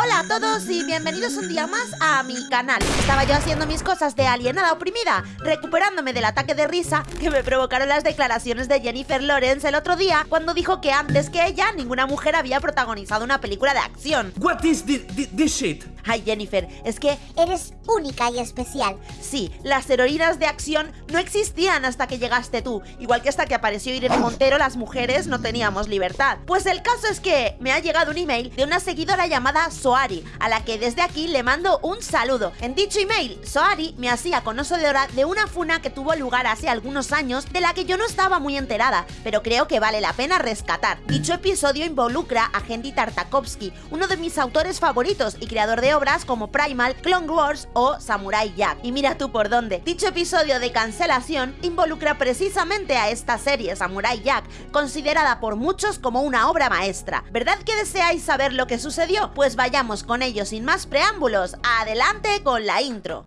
Hola a todos y bienvenidos un día más a mi canal. Estaba yo haciendo mis cosas de alienada oprimida, recuperándome del ataque de risa que me provocaron las declaraciones de Jennifer Lawrence el otro día cuando dijo que antes que ella ninguna mujer había protagonizado una película de acción. What is thi- thi- this shit? Ay Jennifer, es que Eres única y especial. sí, las heroínas de acción no existían hasta que llegaste tú, igual que hasta que apareció Irene Montero las mujeres no teníamos libertad. Pues el caso es que me ha llegado un email de una seguidora llamada Soari, a la que desde aquí le mando un saludo. En dicho email, Soari me hacía conocedora de una funa que tuvo lugar hace algunos años de la que yo no estaba muy enterada, pero creo que vale la pena rescatar. Dicho episodio involucra a Henry Tartakovsky, uno de mis autores favoritos y creador de obras como Primal, Clone Wars o Samurai Jack. Y mira tú por dónde. Dicho episodio de cancelación involucra precisamente a esta serie Samurai Jack, considerada por muchos como una obra maestra. ¿Verdad que deseáis saber lo que sucedió? Pues vayamos con ello sin más preámbulos. Adelante con la intro.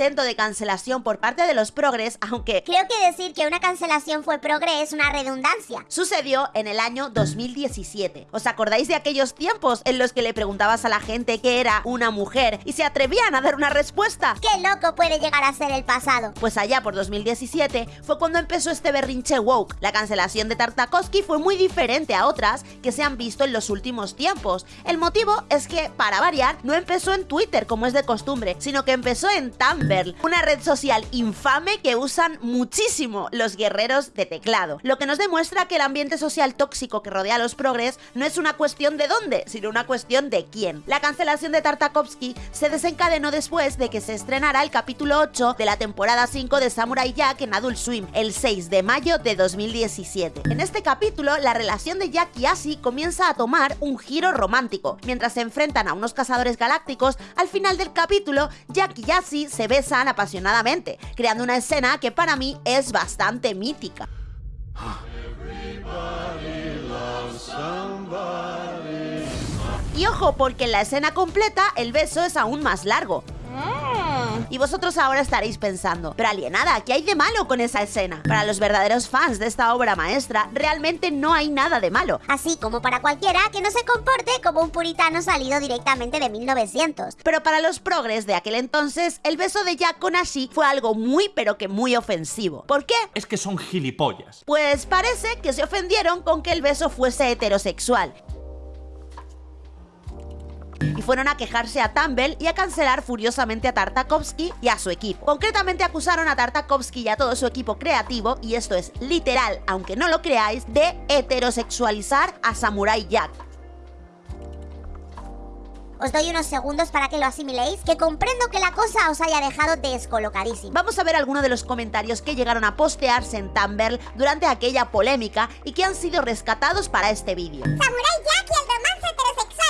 Intento de cancelación por parte de los progres, aunque Creo que decir que una cancelación fue progre es una redundancia. sucedió en el año 2017. ¿Os acordáis de aquellos tiempos en los que le preguntabas a la gente qué era una mujer y se atrevían a dar una respuesta? Qué loco puede llegar a ser el pasado. Pues allá por 2017 fue cuando empezó este berrinche woke. La cancelación de Tartakovsky fue muy diferente a otras que se han visto en los últimos tiempos. El motivo es que, para variar, no empezó en Twitter como es de costumbre, sino que empezó en Tumblr, una red social infame que usan muchísimo los guerreros de teclado. Lo que nos demuestra que el ambiente social tóxico que rodea a los progres no es una cuestión de dónde, sino una cuestión de quién. La cancelación de Tartakovsky se desencadenó después de que se estrenara el capítulo 8 de la temporada 5 de Samurai Jack en Adult Swim, el 6 de mayo de 2017. En este capítulo, la relación de Jack y Asi comienza a tomar un giro romántico. Mientras se enfrentan a unos cazadores galácticos, al final del capítulo, Jack y Asi se besan apasionadamente, creando una escena que para mí es bastante mítica. Y ojo, porque en la escena completa el beso es aún más largo. Y vosotros ahora estaréis pensando, pero alienada, ¿qué hay de malo con esa escena? Para los verdaderos fans de esta obra maestra, realmente no hay nada de malo. Así como para cualquiera que no se comporte como un puritano salido directamente de 1900. Pero para los progres de aquel entonces, el beso de Jack con Ashi fue algo muy pero que muy ofensivo. ¿Por qué? Es que son gilipollas. Pues parece que se ofendieron con que el beso fuese heterosexual. Y fueron a quejarse a Tumble y a cancelar furiosamente a Tartakovsky y a su equipo. Concretamente acusaron a Tartakovsky y a todo su equipo creativo, y esto es literal, aunque no lo creáis, de heterosexualizar a Samurai Jack. Os doy unos segundos para que lo asimiléis, que comprendo que la cosa os haya dejado descolocadísimo. Vamos a ver algunos de los comentarios que llegaron a postearse en Tumblr durante aquella polémica y que han sido rescatados para este vídeo. Samurai Jack y el romance heterosexual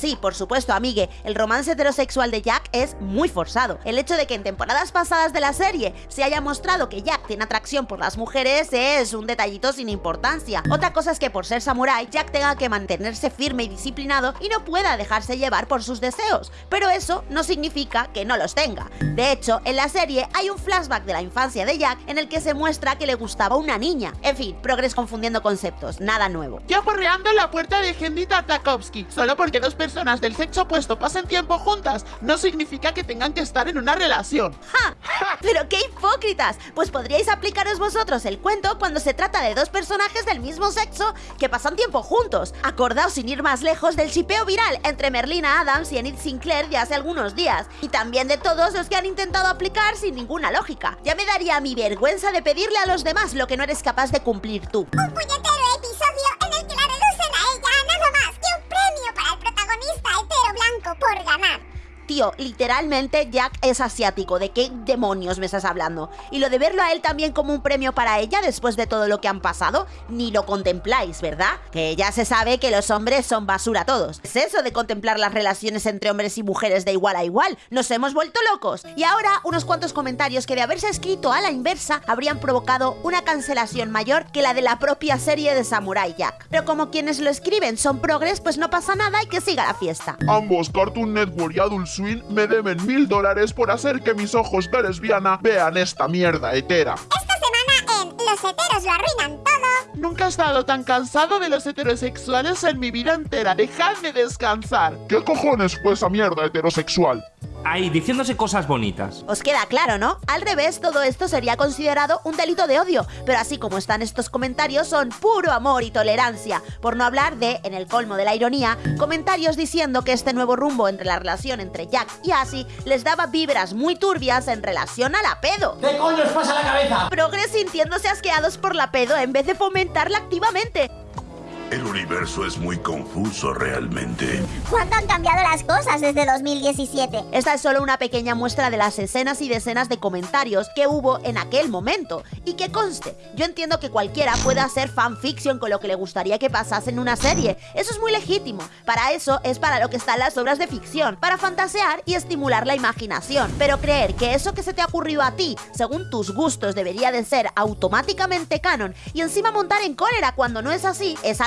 Sí, por supuesto, amigue, el romance heterosexual de Jack es muy forzado. El hecho de que en temporadas pasadas de la serie se haya mostrado que Jack tiene atracción por las mujeres es un detallito sin importancia. Otra cosa es que por ser samurái, Jack tenga que mantenerse firme y disciplinado y no pueda dejarse llevar por sus deseos. Pero eso no significa que no los tenga. De hecho, en la serie hay un flashback de la infancia de Jack en el que se muestra que le gustaba una niña. En fin, progres confundiendo conceptos, nada nuevo. Yo correando la puerta de Henry Tartakovsky. Solo porque dos personas del sexo opuesto pasen tiempo juntas no significa que tengan que estar en una relación. ¡Ja! ¡Pero qué hipócritas! Pues podríais aplicaros vosotros el cuento cuando se trata de dos personajes del mismo sexo que pasan tiempo juntos. Acordaos sin ir más lejos del chipeo viral entre Merlina Adams y Enid Sinclair de hace algunos días. Y también de todos los que han intentado aplicar sin ninguna lógica. Ya me daría mi vergüenza de pedirle a los demás lo que no eres capaz de cumplir tú. Un puñetero por ganar. Tío, literalmente Jack es asiático. ¿De qué demonios me estás hablando? Y lo de verlo a él también como un premio para ella después de todo lo que han pasado, ni lo contempláis, ¿verdad? Que ya se sabe que los hombres son basura todos. Es eso de contemplar las relaciones entre hombres y mujeres de igual a igual. Nos hemos vuelto locos. Y ahora unos cuantos comentarios que de haberse escrito a la inversa habrían provocado una cancelación mayor que la de la propia serie de Samurai Jack. Pero como quienes lo escriben son progres, pues no pasa nada y que siga la fiesta. Ambos, Cartoon Network y Adult Me deben mil dólares por hacer que mis ojos de lesbiana vean esta mierda hetera. Esta semana en Los heteros lo arruinan todo. Nunca he estado tan cansado de los heterosexuales en mi vida entera. Dejadme descansar. ¿Qué cojones fue esa mierda heterosexual? Ahí, diciéndose cosas bonitas. Os queda claro, ¿no? Al revés, todo esto sería considerado un delito de odio, pero así como están estos comentarios son puro amor y tolerancia, por no hablar de, en el colmo de la ironía, comentarios diciendo que este nuevo rumbo entre la relación entre Jack y Así les daba vibras muy turbias en relación a la pedo. ¿Qué coño os pasa la cabeza? Progres sintiéndose asqueados por la pedo en vez de fomentarla activamente. El universo es muy confuso realmente. ¿Cuánto han cambiado las cosas desde 2017? Esta es solo una pequeña muestra de las escenas y decenas de comentarios que hubo en aquel momento. Y que conste, yo entiendo que cualquiera pueda hacer fanfiction con lo que le gustaría que pasase en una serie. Eso es muy legítimo. Para eso es para lo que están las obras de ficción, para fantasear y estimular la imaginación. Pero creer que eso que se te ha ocurrido a ti, según tus gustos, debería de ser automáticamente canon y encima montar en cólera cuando no es así, es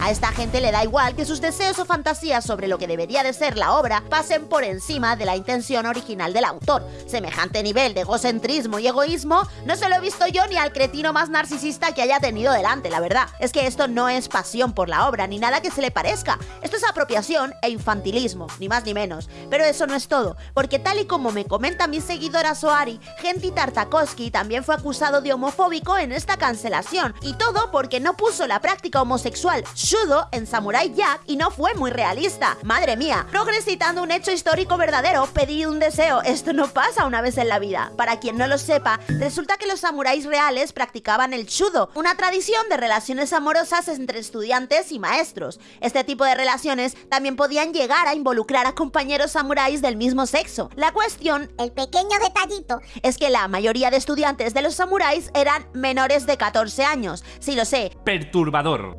A esta gente le da igual que sus deseos o fantasías sobre lo que debería de ser la obra pasen por encima de la intención original del autor. Semejante nivel de egocentrismo y egoísmo no se lo he visto yo ni al cretino más narcisista que haya tenido delante, la verdad. Es que esto no es pasión por la obra ni nada que se le parezca. Esto es apropiación e infantilismo, ni más ni menos. Pero eso no es todo, porque tal y como me comenta mi seguidora Soari, Genti Tartakovsky también fue acusado de homofóbico en esta cancelación. Y todo porque no puso la práctica homosexual Shudo en Samurai Jack y no fue muy realista. Madre mía, Progress citando un hecho histórico verdadero, pedir un deseo, esto no pasa una vez en la vida. Para quien no lo sepa, resulta que los samuráis reales practicaban el Shudo, una tradición de relaciones amorosas entre estudiantes y maestros. Este tipo de relaciones también podían llegar a involucrar a compañeros samuráis del mismo sexo. La cuestión, El pequeño detallito. es que la mayoría de estudiantes de los samuráis eran menores de 14 años. Sí lo sé, Perturbador.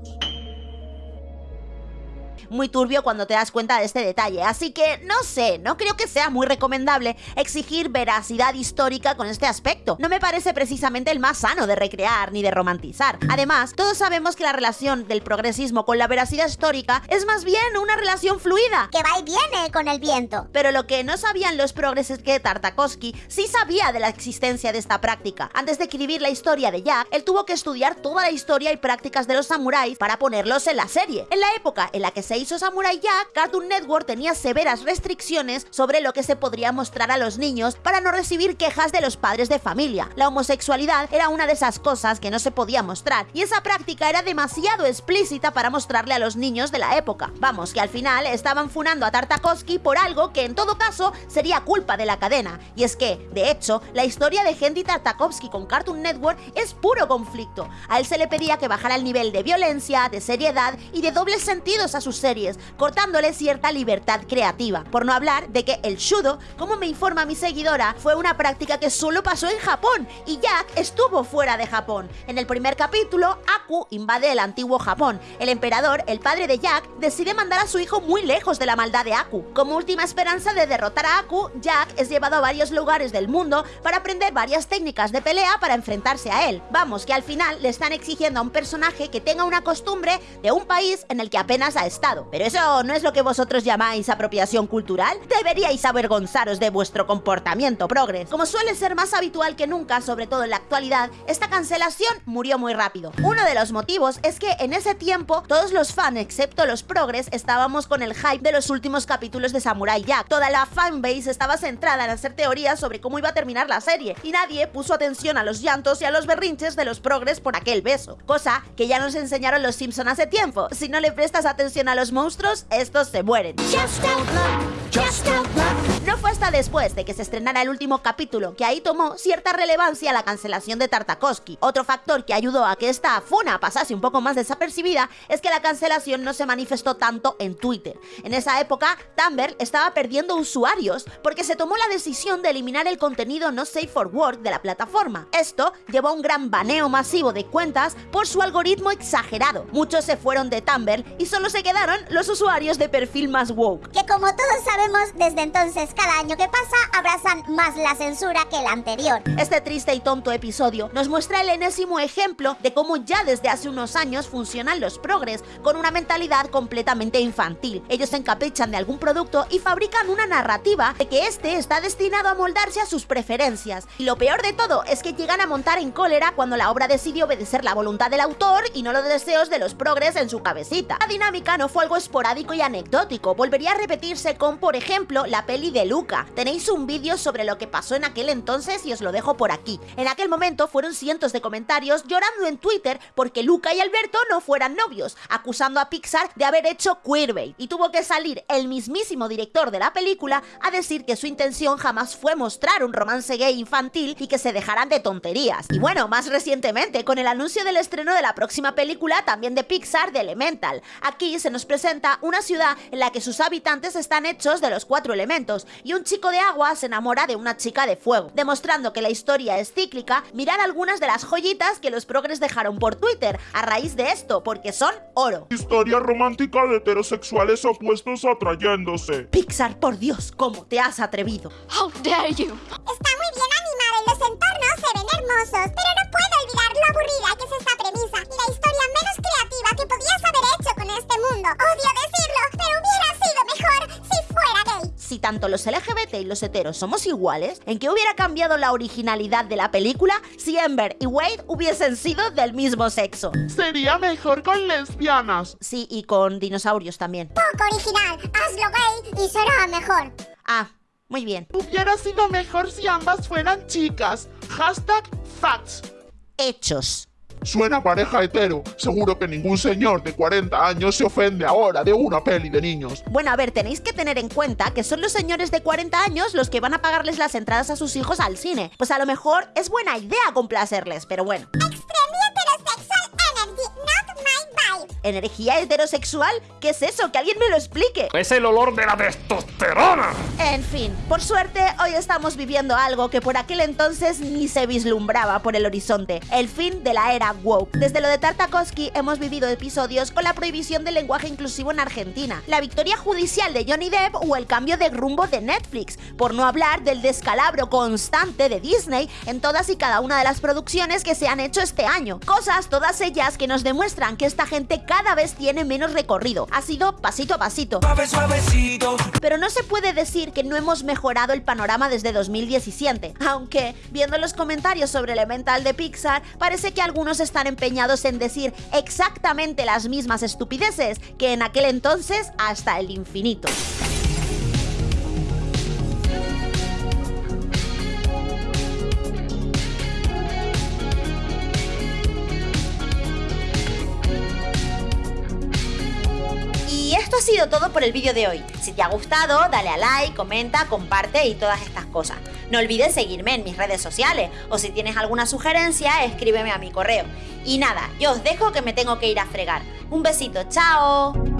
Muy turbio cuando te das cuenta de este detalle. Así que no sé, no creo que sea muy recomendable exigir veracidad histórica con este aspecto. No me parece precisamente el más sano de recrear ni de romantizar. Además, todos sabemos que la relación del progresismo con la veracidad histórica es más bien una relación fluida. Que va y viene con el viento. Pero lo que no sabían los progres es que Tartakovsky sí sabía de la existencia de esta práctica. Antes de escribir la historia de Jack, él tuvo que estudiar toda la historia y prácticas de los samuráis para ponerlos en la serie. En la época en la que se hizo Samurai Jack, Cartoon Network tenía severas restricciones sobre lo que se podría mostrar a los niños para no recibir quejas de los padres de familia. La homosexualidad era una de esas cosas que no se podía mostrar y esa práctica era demasiado explícita para mostrarle a los niños de la época. Vamos, que al final estaban funando a Tartakovsky por algo que en todo caso sería culpa de la cadena. Y es que, de hecho, la historia de Henry Tartakovsky con Cartoon Network es puro conflicto. A él se le pedía que bajara el nivel de violencia, de seriedad y de dobles sentidos a sus series, cortándole cierta libertad creativa. Por no hablar de que el shudo, como me informa mi seguidora, fue una práctica que solo pasó en Japón y Jack estuvo fuera de Japón. En el primer capítulo, Aku invade el antiguo Japón. El emperador, el padre de Jack, decide mandar a su hijo muy lejos de la maldad de Aku. Como última esperanza de derrotar a Aku, Jack es llevado a varios lugares del mundo para aprender varias técnicas de pelea para enfrentarse a él. Vamos, que al final le están exigiendo a un personaje que tenga una costumbre de un país en el que apenas ha estado. Pero eso no es lo que vosotros llamáis apropiación cultural. Deberíais avergonzaros de vuestro comportamiento, progres. Como suele ser más habitual que nunca, sobre todo en la actualidad, esta cancelación murió muy rápido. Uno de los motivos es que en ese tiempo todos los fans, excepto los progres, estábamos con el hype de los últimos capítulos de Samurai Jack. Toda la fanbase estaba centrada en hacer teorías sobre cómo iba a terminar la serie y nadie puso atención a los llantos y a los berrinches de los progres por aquel beso. Cosa que ya nos enseñaron los Simpson hace tiempo. Si no le prestas atención a los monstruos, estos se mueren. No fue hasta después de que se estrenara el último capítulo que ahí tomó cierta relevancia la cancelación de Tartakovsky. Otro factor que ayudó a que esta funa pasase un poco más desapercibida es que la cancelación no se manifestó tanto en Twitter. En esa época, Tumblr estaba perdiendo usuarios porque se tomó la decisión de eliminar el contenido no safe for work de la plataforma. Esto llevó a un gran baneo masivo de cuentas por su algoritmo exagerado. Muchos se fueron de Tumblr y solo se quedaron los usuarios de perfil más woke. Que como todos sabemos, desde entonces cada año que pasa abrazan más la censura que el anterior. Este triste y tonto episodio nos muestra el enésimo ejemplo de cómo ya desde hace unos años funcionan los progres con una mentalidad completamente infantil. Ellos se encaprichan de algún producto y fabrican una narrativa de que este está destinado a moldarse a sus preferencias. Y lo peor de todo es que llegan a montar en cólera cuando la obra decide obedecer la voluntad del autor y no los deseos de los progres en su cabecita. La dinámica no fue algo esporádico y anecdótico, volvería a repetirse con, por ejemplo, la peli de Luca. Tenéis un vídeo sobre lo que pasó en aquel entonces y os lo dejo por aquí. En aquel momento fueron cientos de comentarios llorando en Twitter porque Luca y Alberto no fueran novios, acusando a Pixar de haber hecho queerbait. Y tuvo que salir el mismísimo director de la película a decir que su intención jamás fue mostrar un romance gay infantil y que se dejaran de tonterías. Y bueno, más recientemente, con el anuncio del estreno de la próxima película, también de Pixar, de Elemental. Aquí se nos presenta una ciudad en la que sus habitantes están hechos de los cuatro elementos, y un chico de agua se enamora de una chica de fuego. Demostrando que la historia es cíclica, mirad algunas de las joyitas que los progres dejaron por Twitter a raíz de esto, porque son oro. Historia romántica de heterosexuales opuestos atrayéndose. Pixar, por Dios, ¿cómo te has atrevido? How dare you! Está muy bien animada y los entornos se ven hermosos, pero no puedo olvidar lo aburrida que es esta premisa y la historia menos creativa que podías haber hecho con este mundo. Odio decirlo, pero hubiera sido mejor si tanto los LGBT y los heteros somos iguales, ¿en qué hubiera cambiado la originalidad de la película si Ember y Wade hubiesen sido del mismo sexo? Sería mejor con lesbianas. Sí, y con dinosaurios también. Poco original, hazlo gay y será mejor. Ah, muy bien. Hubiera sido mejor si ambas fueran chicas. Hashtag facts. Hechos. Suena pareja hetero. Seguro que ningún señor de 40 años se ofende ahora de una peli de niños. Bueno, a ver, tenéis que tener en cuenta que son los señores de 40 años los que van a pagarles las entradas a sus hijos al cine. Pues a lo mejor es buena idea complacerles, pero bueno. ¿Energía heterosexual? ¿Qué es eso? Que alguien me lo explique. Es el olor de la testosterona. En fin, por suerte hoy estamos viviendo algo que por aquel entonces ni se vislumbraba por el horizonte, el fin de la era woke. Desde lo de Tartakovsky hemos vivido episodios con la prohibición del lenguaje inclusivo en Argentina, la victoria judicial de Johnny Depp o el cambio de rumbo de Netflix, por no hablar del descalabro constante de Disney en todas y cada una de las producciones que se han hecho este año. Cosas todas ellas que nos demuestran que esta gente cada vez tiene menos recorrido. Ha sido pasito a pasito. Pero no se puede decir que no hemos mejorado el panorama desde 2017, aunque viendo los comentarios sobre Elemental de Pixar, parece que algunos están empeñados en decir exactamente las mismas estupideces que en aquel entonces hasta el infinito. Ha sido todo por el vídeo de hoy. Si te ha gustado, dale a like, comenta, comparte y todas estas cosas. No olvides seguirme en mis redes sociales o si tienes alguna sugerencia, escríbeme a mi correo. Y nada, yo os dejo que me tengo que ir a fregar. Un besito, chao.